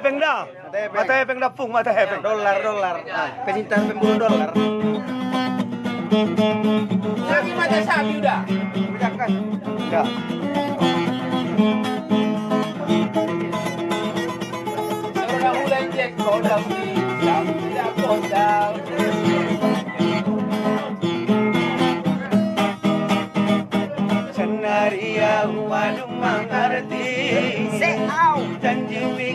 hepeng dah. Mata hepeng dah pung mata hepeng. Dolar dolar. Nah, kecintaan pemburu dolar. Lagi mata sapi udah. Udah kan? Ya. Sudah mulai cek kodam di tidak kodam. Senaria mengerti Janji wika gusto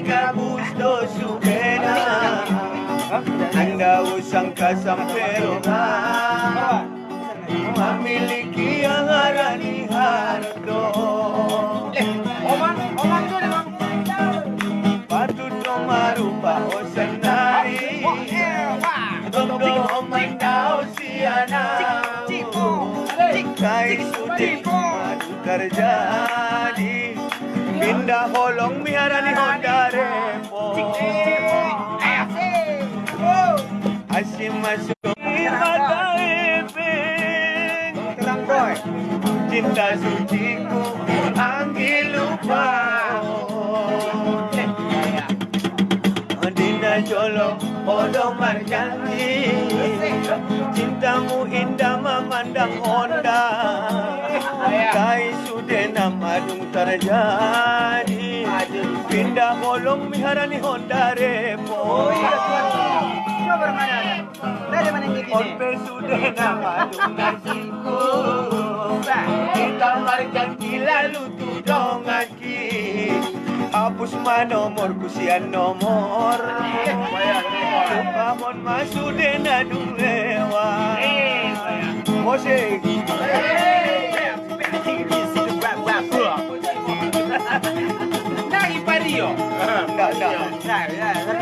Anda usang kasampai rumah Memiliki yang harani harto. Oman, oman itu nih bang. Patut marupa o senari Todo omandao siana Kay suti madu terjadi Pindah holong miara ni Cinta suciku Anggi lupa. Dina jolo Odo marjanji Cintamu indah memandang Honda. Kai sudah madung terjadi. Pindah bolong miharani Honda Repo Coba bermana? Dari mana yang gini? Onpe sudah madung nasiku Kita marjanji lalu tudong aki Hapus manomor kusian nomor. Supamon masude nadung lewa Mosek Nari pario. Satu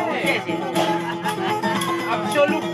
oke sih. Absolut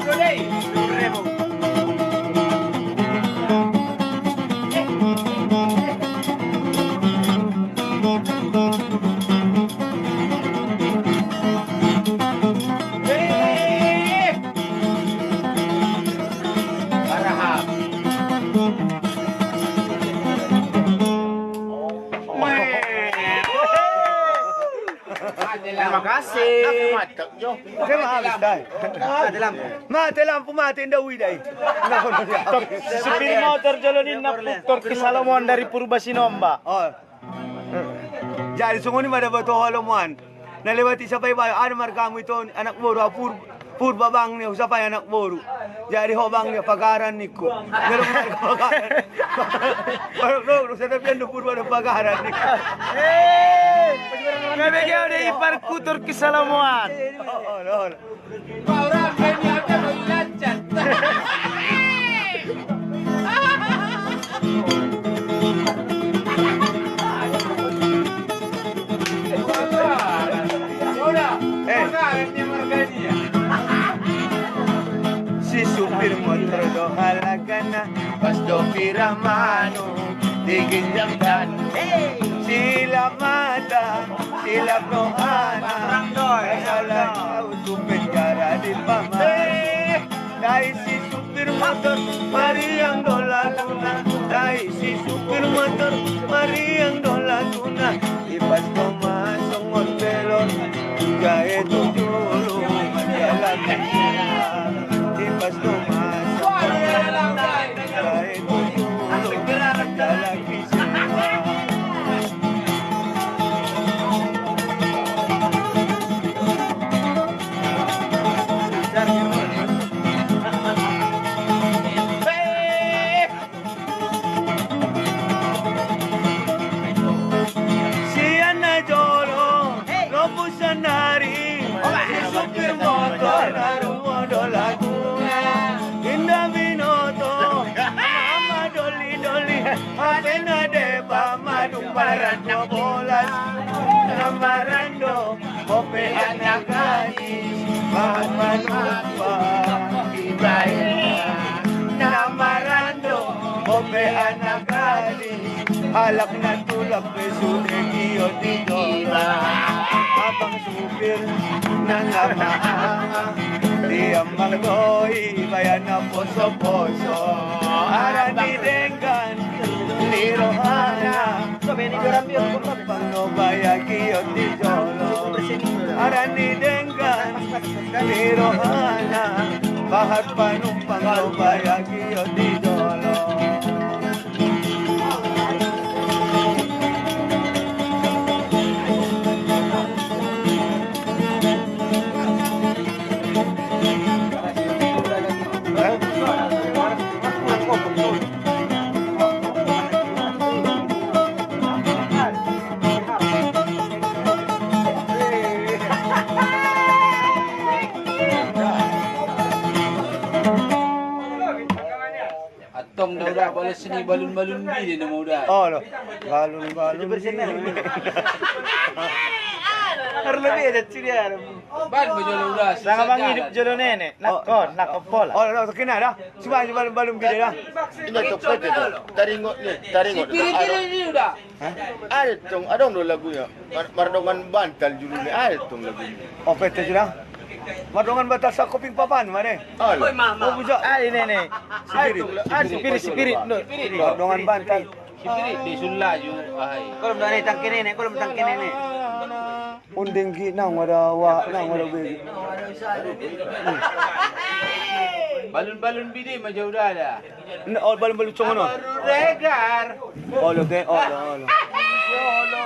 dai Ada lampu. Mate lampu mate Supir motor jolonin na puktor ke Salomon dari Purbasinomba. Oh Jadi sungguh ni ada batu halaman Nalewati sa bayo Ano markamu ito anak boro pur Purba bang niya usapay anak boro Jadi hobang niya pagaran niko Pero mo tayo pagaran Parang no, sa tapian do purba ng pagaran niko Kami dari Parkutur ke Salamuan. Orang banyak yang lancar. Si supir motor doha la gana, pas dopi ramano, dan. Hey! Jamdan Sila mata Sila prohana Kasala kau supir cara di paman Dai si supir motor Mari yang dola tuna Dai si supir motor Mari yang Tulak na tulak Peso de Guillotinora Habang supir na namaanga Di ang magdoy Bayan na poso-poso. Aranitengan Ni Rohana Pagpano baya Guillotinoro Aranitengan Ni Rohana Bahat panumpang boleh sini balun-balun bi dia mau dah. Oh lo Balun balun Harus lebih ada ciri ada. Ban bejolo dah. Saka bang hidup jolo nenek. Nakon, nakopola. Oh lo kena dah Coba aja balun balun gede dah Ini tu pete tu. Taringot ni, taringot. Dia ni dah. Ada tong, ada dong lagunya. Mar- Mardongan bantal julu ni, ada tong lagunya. Oh pete sudah Madongan batas sa koping papan mana? Ada. Oh bujak Ali nenek. Spirit Ah, spirit, spirit. No. Madongan bantal Spirit di sulla ju belum ada tangke nenek, kalau belum tangke nenek. Unding gi nang wada wa nang wada begi Balun-balun bi dia macam dah dah. Oh balun balun cong no regar. Oh lo ke oh lo oh lo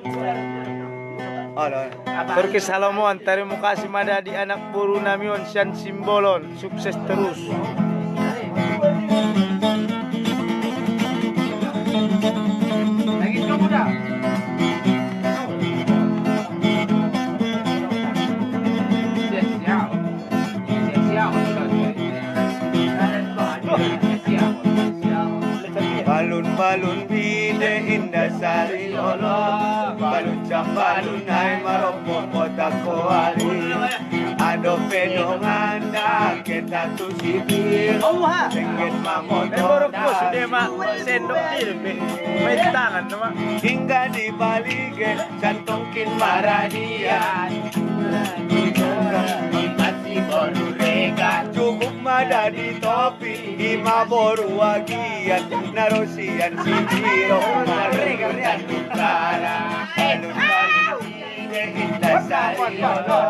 lo Turki Salomon, terima kasih mada di anak buru namion Sian Simbolon. Sukses terus. Lagi kamu dah. Balun balun bide indah sari lolo Balun cam balun ay marompo potak koari Ado pedongan da kita tu sipir Oh, ha. Sengit Eh, mamoto baru ko sudah mak sendok ilmi. May tangan nama. Hingga di balige Santongkin maradian Ide indah sari lolo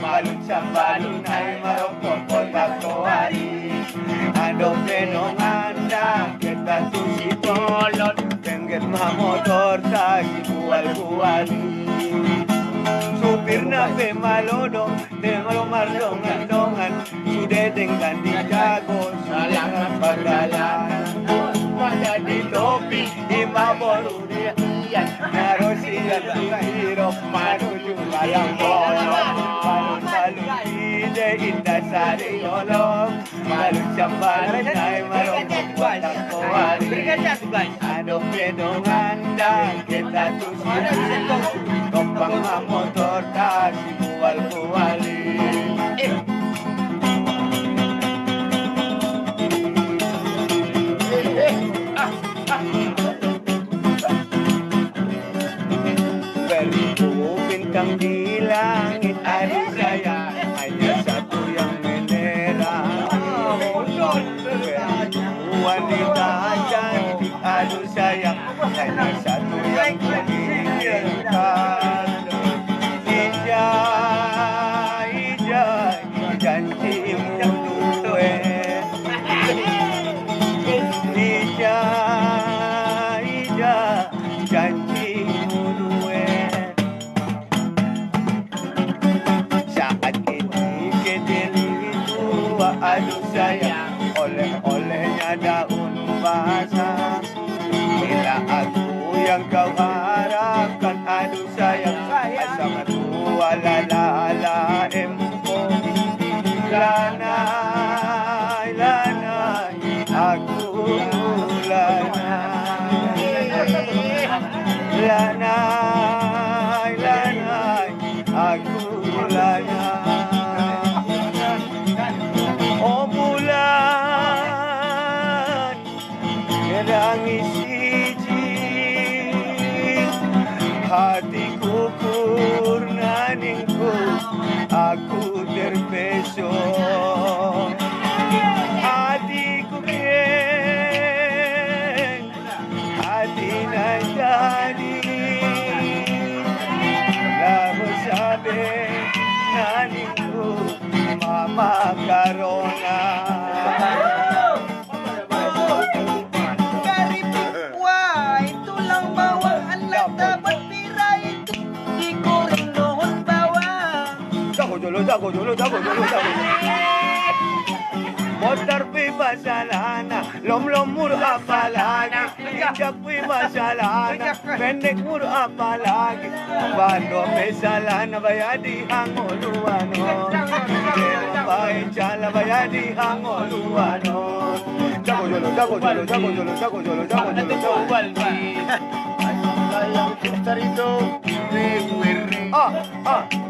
Balun sambalun ay marokok kotak koari Ado penongan da kita tu si polon Tengget motor tagi bual-buali Supir na pe malodo De malo mardongan-dongan Sude dengan dijago Salang pagalanan Pada di topi Di maboru dia Narosian hirop Manuju bayang bolong. Balon-balon ide indah sari olong Balon sambalun ay marong Batang kowari Ano pedongan dan kita tusi Tompang motor taksi bual-buali Eh Oleh-olehnya daun basah. Bila aku yang kau Jago jolo, jago jolo, jago jolo, jago jolo. Motor pi masalana, lom lom mur apalagi, injak pi masalana, pendek mur apalagi, bando mesalana bayadi hangoluano, Jero pai chala bayadi hangoluano. Jago jolo, jago jolo, jago jolo, jago jolo, jago jolo, jago jolo. Sayang kita itu Rewe Ah, ah.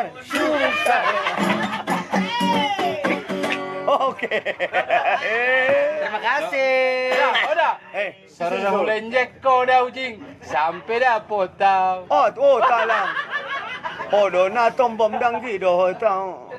sursa sursa Oke. terima kasih Udah. Eh, Sarang dah bulan jack kau dah ujing. Sampai dah potau. Oh, oh, talang. Oh, do na tombom dang di do tang.